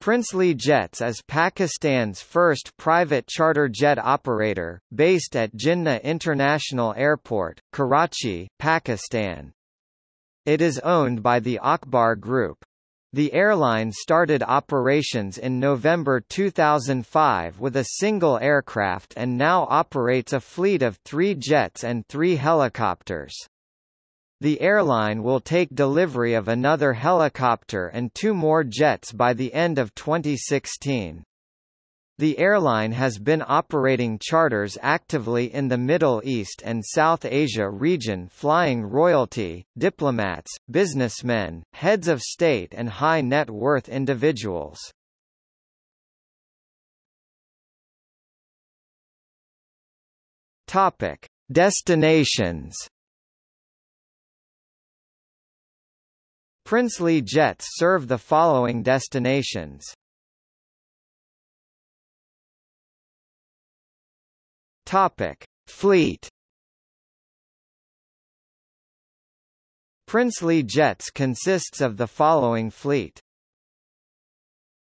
Princely Jets is Pakistan's first private charter jet operator, based at Jinnah International Airport, Karachi, Pakistan. It is owned by the Akbar Group. The airline started operations in November 2005 with a single aircraft and now operates a fleet of three jets and three helicopters. The airline will take delivery of another helicopter and two more jets by the end of 2016. The airline has been operating charters actively in the Middle East and South Asia region flying royalty, diplomats, businessmen, heads of state and high net worth individuals. Topic: Destinations Princely jets serve the following destinations. Topic: Fleet. Princely Jets consists of the following fleet.